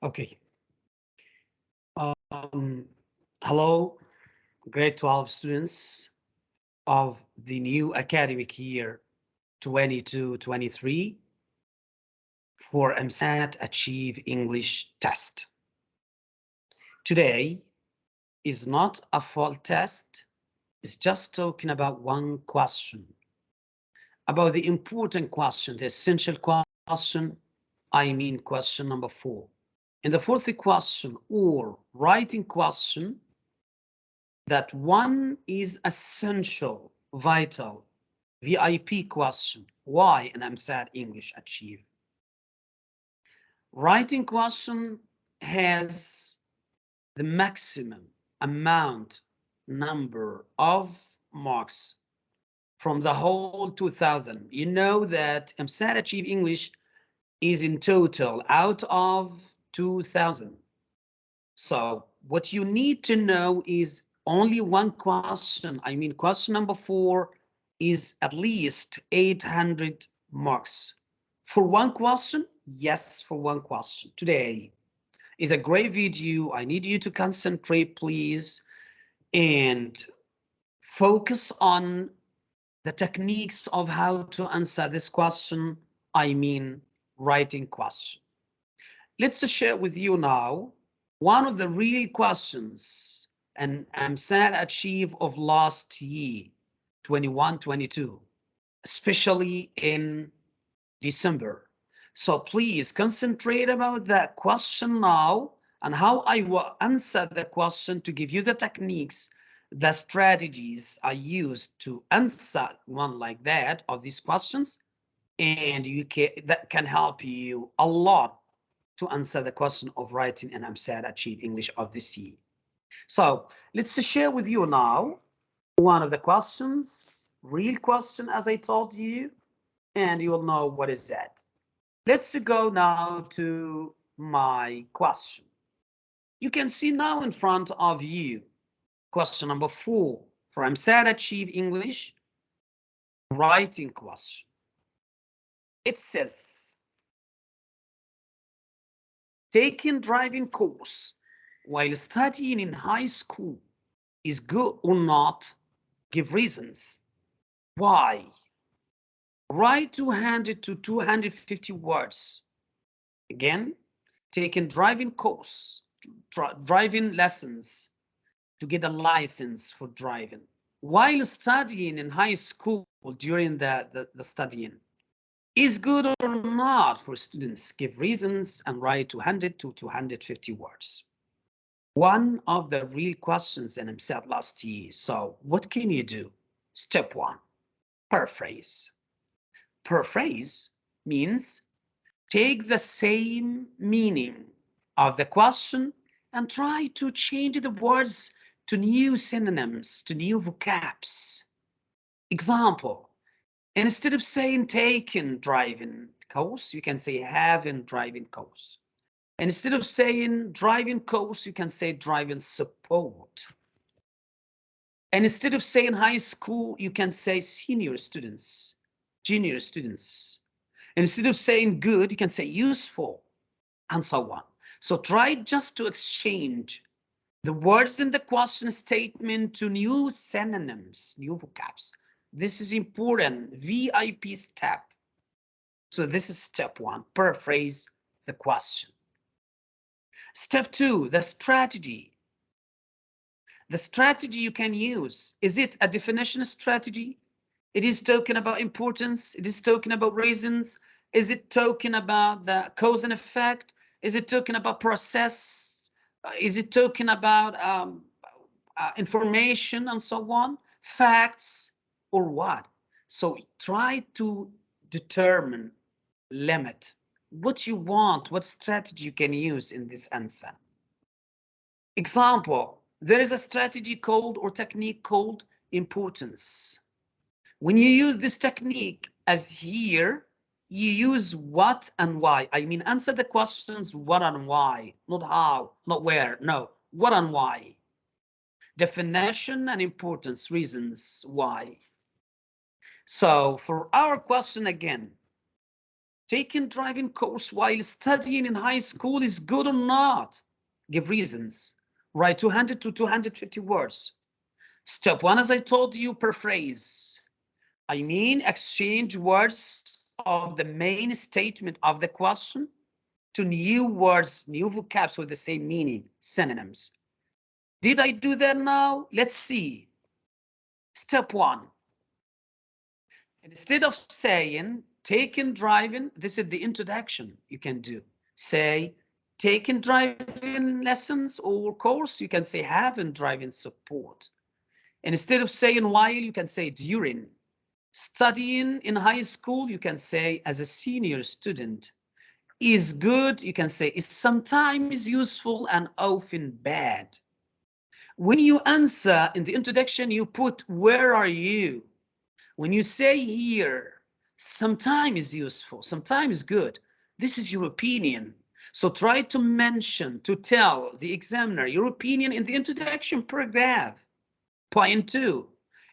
Okay. Um, hello, grade 12 students of the new academic year 22-23 for EmSAT Achieve English test. Today is not a full test, it's just talking about one question. About the important question, the essential question, I mean question number four. In the fourth question or writing question, that one is essential, vital, VIP question. Why an EmSAT English achieve? Writing question has the maximum amount number of marks from the whole 2000. You know that EmSAT Achieve English is in total out of 2000. So what you need to know is only one question. I mean, question number four is at least 800 marks. For one question? Yes, for one question. Today is a great video. I need you to concentrate, please, and focus on the techniques of how to answer this question. I mean, writing question. Let's share with you now one of the real questions and EmSAT achieve of last year, 21, 22, especially in December. So please concentrate about that question now and how I will answer the question to give you the techniques, the strategies I use to answer one like that of these questions. And you can that can help you a lot to answer the question of writing an EmSAT Achieve English of this year. So let's share with you now one of the questions, real question as I told you, and you will know what is that. Let's go now to my question. You can see now in front of you, question number four for EmSAT Achieve English, writing question. It says, taking driving course while studying in high school is good or not, give reasons. Why? Write 200 to 250 words. Again, taking driving course, driving lessons to get a license for driving. While studying in high school during the, the, the studying, is good or not for students? Give reasons and write 200 to 250 words. One of the real questions in himself last year so what can you do? Step one paraphrase. Paraphrase means take the same meaning of the question and try to change the words to new synonyms to new vocabs. Example Instead of saying taking driving course, you can say having driving course. And instead of saying driving course, you can say driving support. And instead of saying high school, you can say senior students, junior students. And instead of saying good, you can say useful, and so on. So try just to exchange the words in the question statement to new synonyms, new vocabs. This is important, VIP step. So this is step one, paraphrase the question. Step two, the strategy. The strategy you can use, is it a definition strategy? It is talking about importance. It is talking about reasons. Is it talking about the cause and effect? Is it talking about process? Uh, is it talking about um, uh, information and so on? Facts? Or what? So try to determine, limit what you want, what strategy you can use in this answer. Example, there is a strategy called or technique called importance. When you use this technique as here, you use what and why. I mean, answer the questions what and why, not how, not where, no, what and why. Definition and importance, reasons why. So for our question again, taking driving course while studying in high school is good or not? Give reasons. Write 200 to 250 words. Step one, as I told you, per phrase. I mean, exchange words of the main statement of the question to new words, new vocabs with the same meaning, synonyms. Did I do that now? Let's see. Step one. Instead of saying taking driving, this is the introduction you can do. Say taking driving lessons or course, you can say having driving support. And instead of saying while, you can say during. Studying in high school, you can say as a senior student. Is good, you can say is sometimes useful and often bad. When you answer in the introduction, you put where are you? When you say here, sometimes useful, sometimes good. This is your opinion. So try to mention, to tell the examiner your opinion in the introduction paragraph. Point two,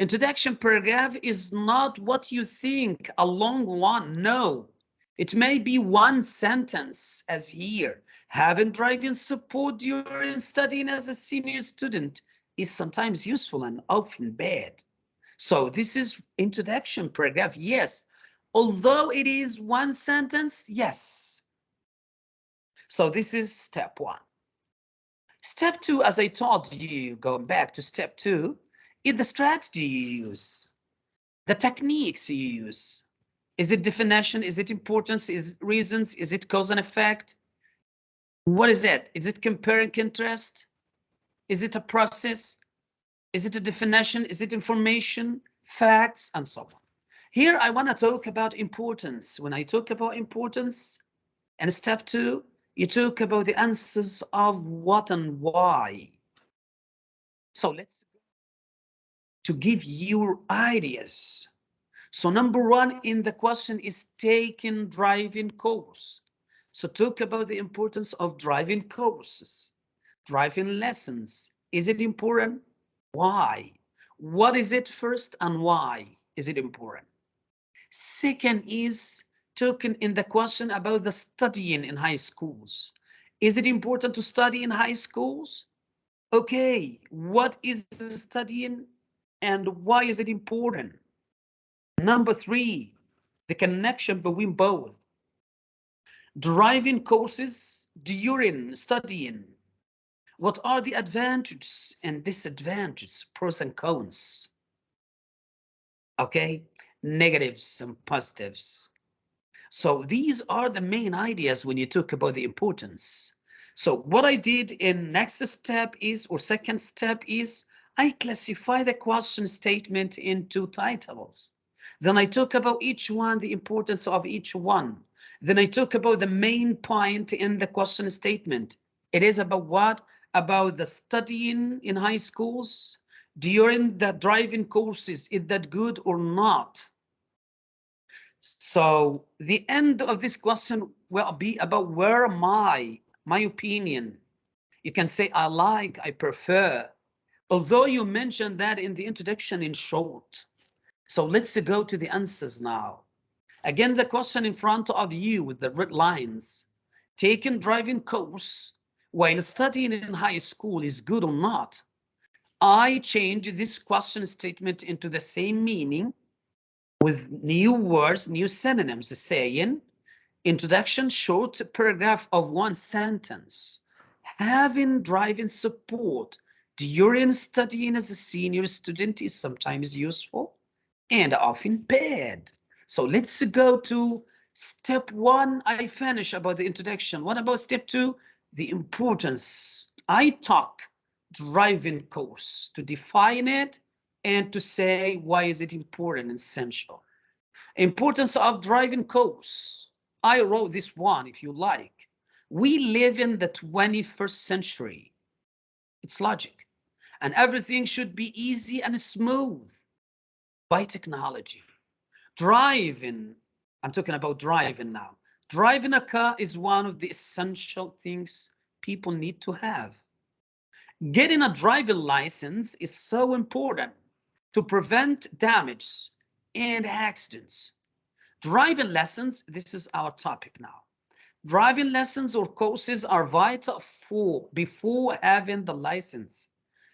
introduction paragraph is not what you think, a long one, no. It may be one sentence as here. Having driving support during studying as a senior student is sometimes useful and often bad. So this is introduction paragraph, yes. Although it is one sentence, yes. So this is step one. Step two, as I told you, going back to step two, is the strategy you use, the techniques you use. Is it definition? Is it importance? Is it reasons? Is it cause and effect? What is it? Is it compare and contrast? Is it a process? Is it a definition? Is it information, facts, and so on? Here, I want to talk about importance. When I talk about importance, and step two, you talk about the answers of what and why. So let's to give you ideas. So number one in the question is taking driving course. So talk about the importance of driving courses, driving lessons. Is it important? Why? What is it first and why is it important? Second is talking in the question about the studying in high schools. Is it important to study in high schools? Okay, what is studying and why is it important? Number three, the connection between both. Driving courses during studying what are the advantages and disadvantages, pros and cons? Okay, negatives and positives. So these are the main ideas when you talk about the importance. So what I did in next step is, or second step is, I classify the question statement into titles. Then I talk about each one, the importance of each one. Then I talk about the main point in the question statement. It is about what? About the studying in high schools during the driving courses, is that good or not? So the end of this question will be about where am I, my opinion. You can say, I like, I prefer, although you mentioned that in the introduction in short. So let's go to the answers now. Again, the question in front of you with the red lines, taken driving course while studying in high school is good or not, I change this question statement into the same meaning with new words, new synonyms, saying, introduction, short paragraph of one sentence, having driving support during studying as a senior student is sometimes useful and often bad. So let's go to step one. I finish about the introduction. What about step two? The importance. I talk driving course to define it and to say why is it important and essential. Importance of driving course. I wrote this one if you like. We live in the 21st century. It's logic. And everything should be easy and smooth by technology. Driving, I'm talking about driving now. Driving a car is one of the essential things people need to have. Getting a driving license is so important to prevent damage and accidents. Driving lessons, this is our topic now. Driving lessons or courses are vital for before having the license.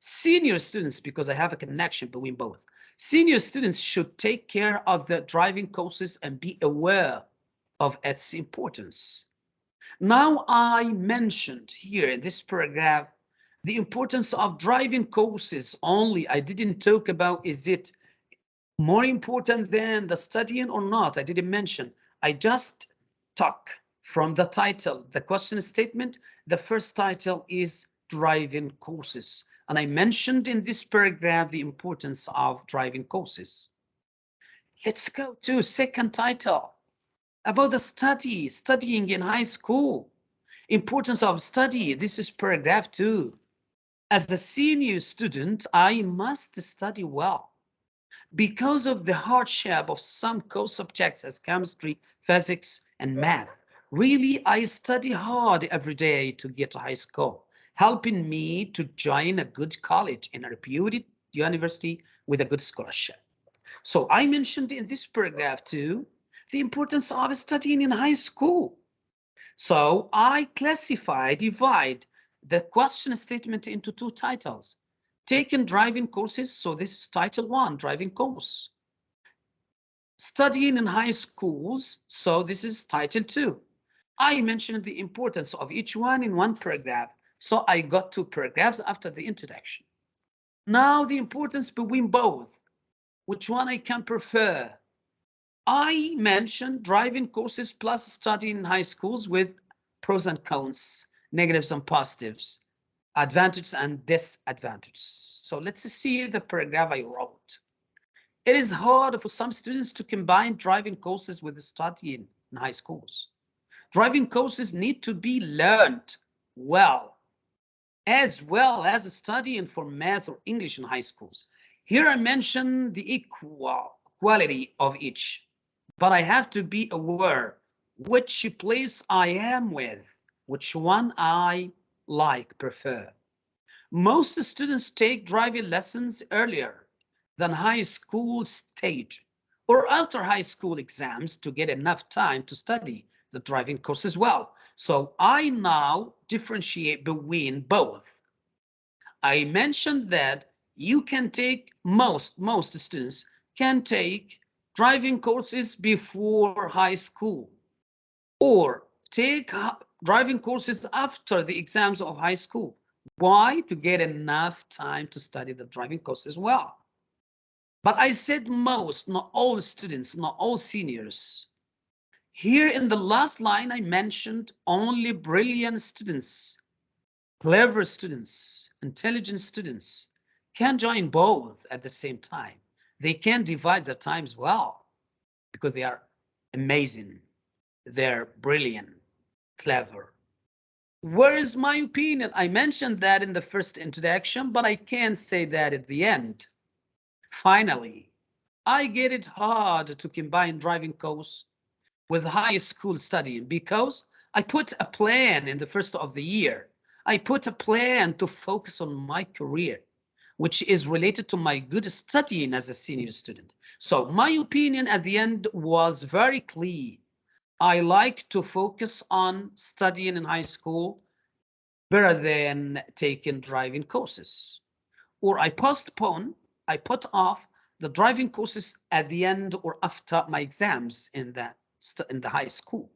Senior students, because I have a connection between both, senior students should take care of the driving courses and be aware of its importance. Now I mentioned here in this paragraph the importance of driving courses only. I didn't talk about is it more important than the studying or not. I didn't mention. I just talk from the title, the question statement. The first title is driving courses. And I mentioned in this paragraph the importance of driving courses. Let's go to second title about the study, studying in high school. Importance of study, this is paragraph two. As a senior student, I must study well. Because of the hardship of some core subjects as chemistry, physics, and math, really I study hard every day to get a high score, helping me to join a good college in a reputed university with a good scholarship. So I mentioned in this paragraph too, the importance of studying in high school. So I classify, divide the question statement into two titles. Taking driving courses, so this is title one, driving course. Studying in high schools, so this is title two. I mentioned the importance of each one in one paragraph, so I got two paragraphs after the introduction. Now the importance between both, which one I can prefer. I mentioned driving courses plus studying in high schools with pros and cons, negatives and positives, advantages and disadvantages. So let's see the paragraph I wrote. It is hard for some students to combine driving courses with studying in high schools. Driving courses need to be learned well, as well as studying for math or English in high schools. Here I mention the equal quality of each but I have to be aware which place I am with, which one I like, prefer. Most students take driving lessons earlier than high school stage or after high school exams to get enough time to study the driving course as well. So I now differentiate between both. I mentioned that you can take most, most students can take driving courses before high school or take driving courses after the exams of high school. Why? To get enough time to study the driving course as well. But I said most, not all students, not all seniors. Here in the last line, I mentioned only brilliant students, clever students, intelligent students can join both at the same time they can divide their times well because they are amazing. They're brilliant, clever. Where is my opinion? I mentioned that in the first introduction, but I can't say that at the end. Finally, I get it hard to combine driving course with high school studying because I put a plan in the first of the year. I put a plan to focus on my career which is related to my good studying as a senior student. So my opinion at the end was very clear. I like to focus on studying in high school better than taking driving courses. Or I postpone, I put off the driving courses at the end or after my exams in the, in the high school.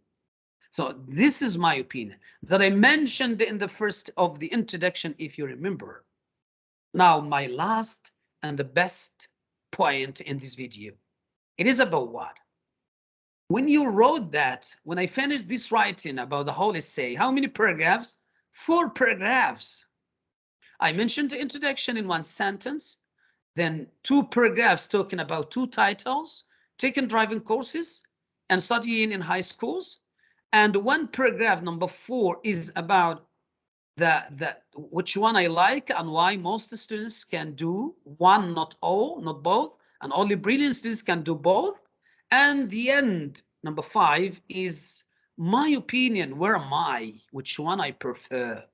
So this is my opinion that I mentioned in the first of the introduction, if you remember. Now, my last and the best point in this video, it is about what? When you wrote that, when I finished this writing about the Holy Say, how many paragraphs? Four paragraphs. I mentioned the introduction in one sentence, then two paragraphs talking about two titles, taking driving courses and studying in high schools. And one paragraph, number four, is about the, the, which one I like and why most students can do one, not all, not both, and only brilliant students can do both. And the end, number five, is my opinion, where am I, which one I prefer.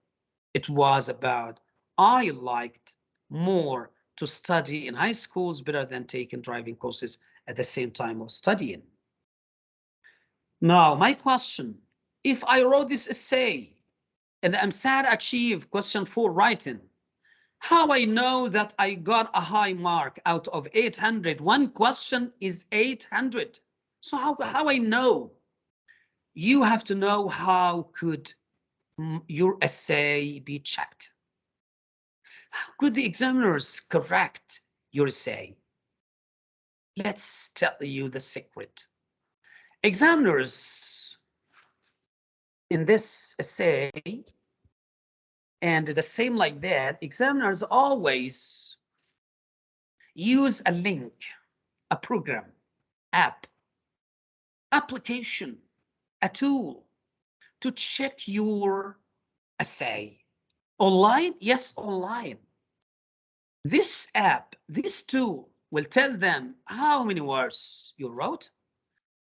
It was about, I liked more to study in high schools better than taking driving courses at the same time of studying. Now, my question, if I wrote this essay and EmSAT achieve question four writing, how I know that I got a high mark out of 800? One question is 800. So how, how I know? You have to know how could your essay be checked. How could the examiners correct your essay? Let's tell you the secret. Examiners in this essay and the same like that, examiners always use a link, a program, app, application, a tool to check your essay. Online? Yes, online. This app, this tool will tell them how many words you wrote,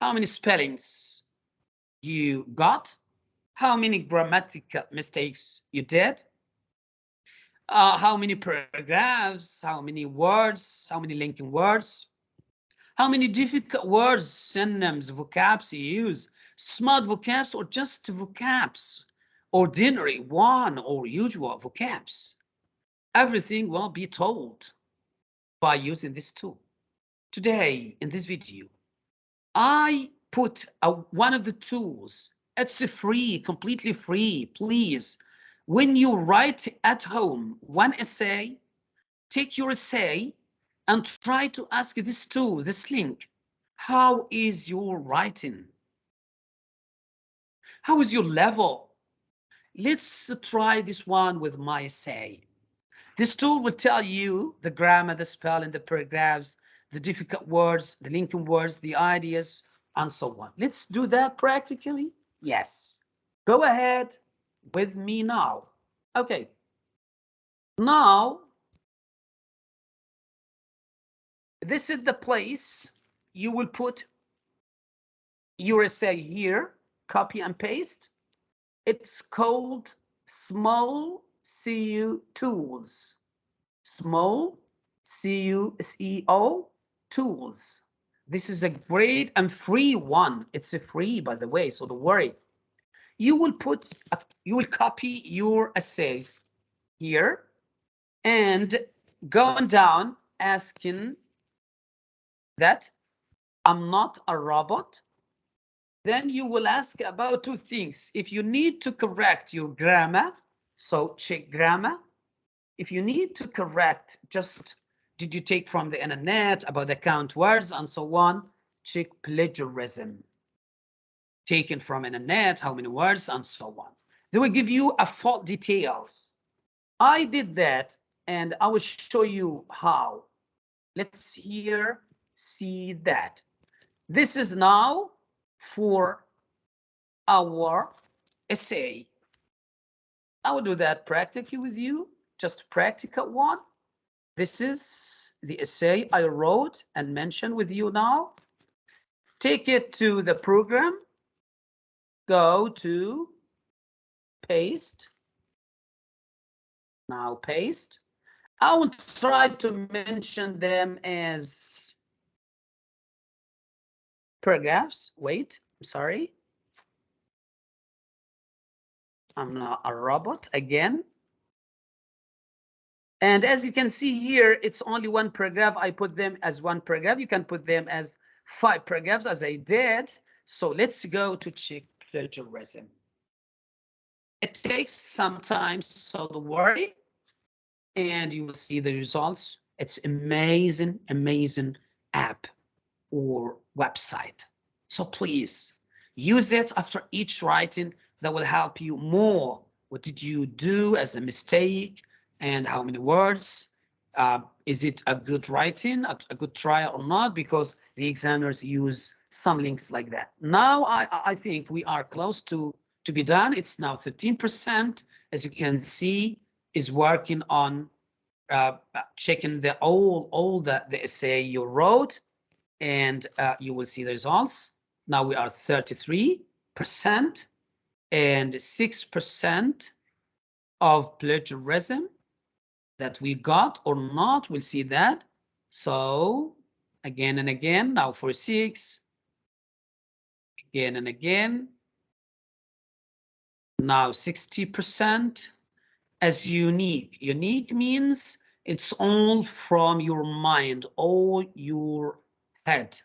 how many spellings you got, how many grammatical mistakes you did, uh, how many paragraphs, how many words, how many linking words, how many difficult words, synonyms, vocabs you use, smart vocabs or just vocabs, ordinary, one or usual vocabs. Everything will be told by using this tool. Today, in this video, I put a, one of the tools. It's free, completely free. Please, when you write at home one essay, take your essay and try to ask this tool, this link, how is your writing? How is your level? Let's try this one with my essay. This tool will tell you the grammar, the spelling, the paragraphs, the difficult words, the linking words, the ideas, and so on. Let's do that practically. Yes. Go ahead with me now. Okay. Now, this is the place you will put your essay here, copy and paste. It's called Small SEO Tools. Small C-U-S-E-O tools. This is a great and free one. It's a free, by the way, so don't worry. You will put, a, you will copy your essays here and going down asking that I'm not a robot. Then you will ask about two things. If you need to correct your grammar, so check grammar. If you need to correct just did you take from the internet about the count words and so on? Check plagiarism. Taken from internet, how many words and so on. They will give you a full details. I did that and I will show you how. Let's here see that. This is now for our essay. I will do that practically with you, just practical one. This is the essay I wrote and mentioned with you now. Take it to the program. Go to paste. Now paste. I will try to mention them as paragraphs. Wait, I'm sorry. I'm not a robot again. And as you can see here, it's only one paragraph. I put them as one paragraph. You can put them as five paragraphs as I did. So let's go to check plagiarism. It takes some time, so don't worry. And you will see the results. It's amazing, amazing app or website. So please use it after each writing that will help you more. What did you do as a mistake? And how many words. Uh, is it a good writing, a, a, good trial or not? Because the examiners use some links like that. Now I, I think we are close to, to be done. It's now 13%, as you can see, is working on uh, checking the all, all the, the essay you wrote, and uh, you will see the results. Now we are 33% and 6% of plagiarism that we got or not, we'll see that. So again and again, now for six, again and again. Now 60% as unique. Unique means it's all from your mind, all your head.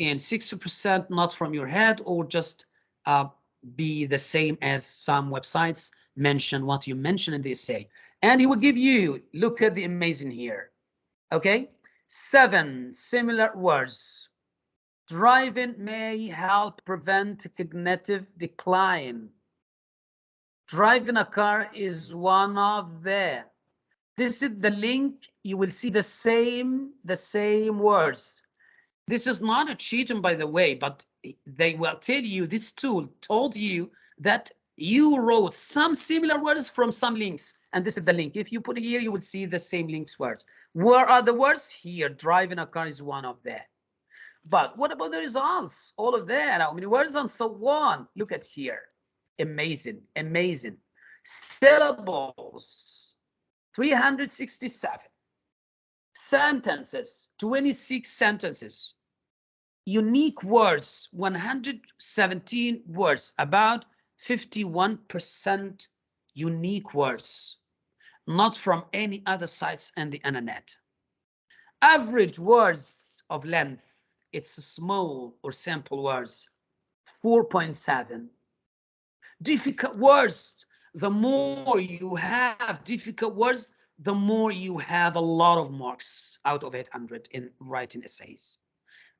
And 60% not from your head or just uh, be the same as some websites mention what you mention in the essay. And he will give you, look at the amazing here. Okay, seven similar words. Driving may help prevent cognitive decline. Driving a car is one of the. This is the link. You will see the same, the same words. This is not a cheating, by the way, but they will tell you this tool told you that you wrote some similar words from some links. And this is the link. If you put it here, you will see the same links words. Where are the words? Here, driving a car is one of them. But what about the results? All of that, how many words and so on? Look at here. Amazing, amazing. Syllables, 367. Sentences, 26 sentences unique words, 117 words, about 51% unique words, not from any other sites in the internet. Average words of length, it's small or simple words, 4.7. Difficult words, the more you have difficult words, the more you have a lot of marks out of 800 in writing essays.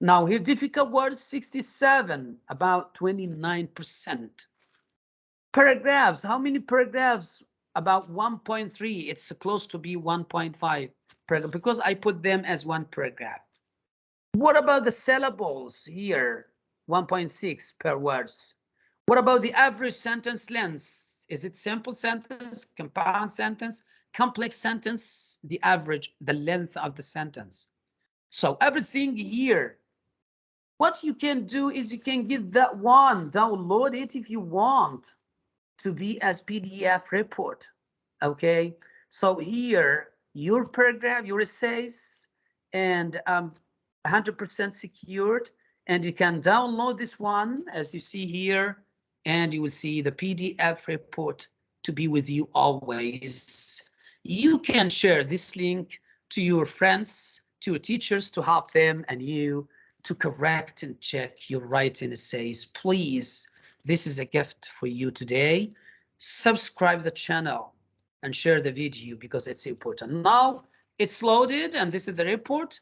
Now here difficult words 67, about 29%. Paragraphs, how many paragraphs? About 1.3, it's close to be 1.5 paragraph because I put them as one paragraph. What about the syllables here? 1.6 per words. What about the average sentence length? Is it simple sentence, compound sentence, complex sentence, the average, the length of the sentence? So everything here what you can do is you can get that one, download it if you want to be as PDF report. Okay, so here your paragraph, your essays, and um, 100% secured. And you can download this one as you see here, and you will see the PDF report to be with you always. You can share this link to your friends, to your teachers to help them and you to correct and check your writing essays. Please, this is a gift for you today. Subscribe the channel and share the video because it's important. Now it's loaded and this is the report.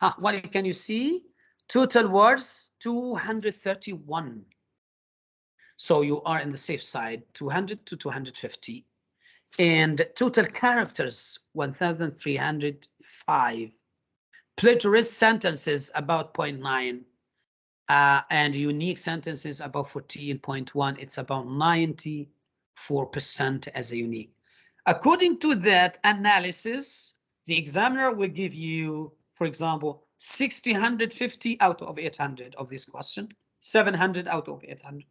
Huh, what can you see? Total words 231. So you are in the safe side 200 to 250 and total characters 1305 plagiarist sentences about 0.9 uh, and unique sentences above 14.1 it's about 94% as a unique. According to that analysis the examiner will give you for example 650 out of 800 of this question 700 out of 800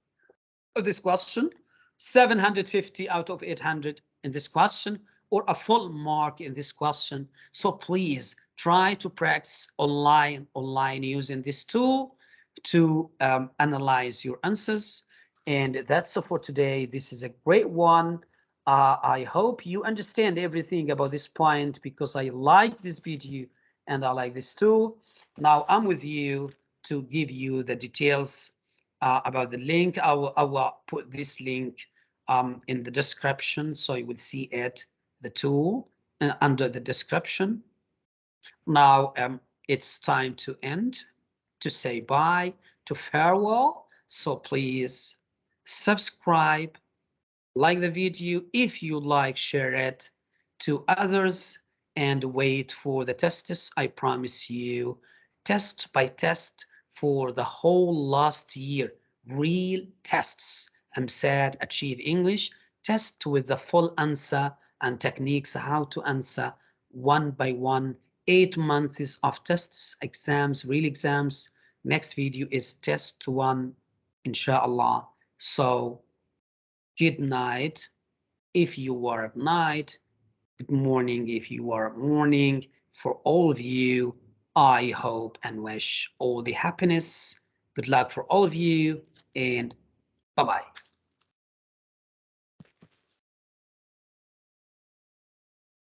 of this question 750 out of 800 in this question or a full mark in this question. So please try to practice online, online using this tool to um, analyze your answers. And that's all for today. This is a great one. Uh, I hope you understand everything about this point because I like this video and I like this tool. Now I'm with you to give you the details uh, about the link. I will, I will put this link um, in the description so you will see it, the tool uh, under the description. Now um, it's time to end, to say bye, to farewell. So please subscribe, like the video. If you like, share it to others and wait for the tests. I promise you, test by test for the whole last year, real tests. EmSAT Achieve English test with the full answer and techniques how to answer one by one eight months of tests, exams, real exams. Next video is test one, inshallah. So good night if you are at night. Good morning if you are at morning. For all of you, I hope and wish all the happiness, Good luck for all of you and bye-bye.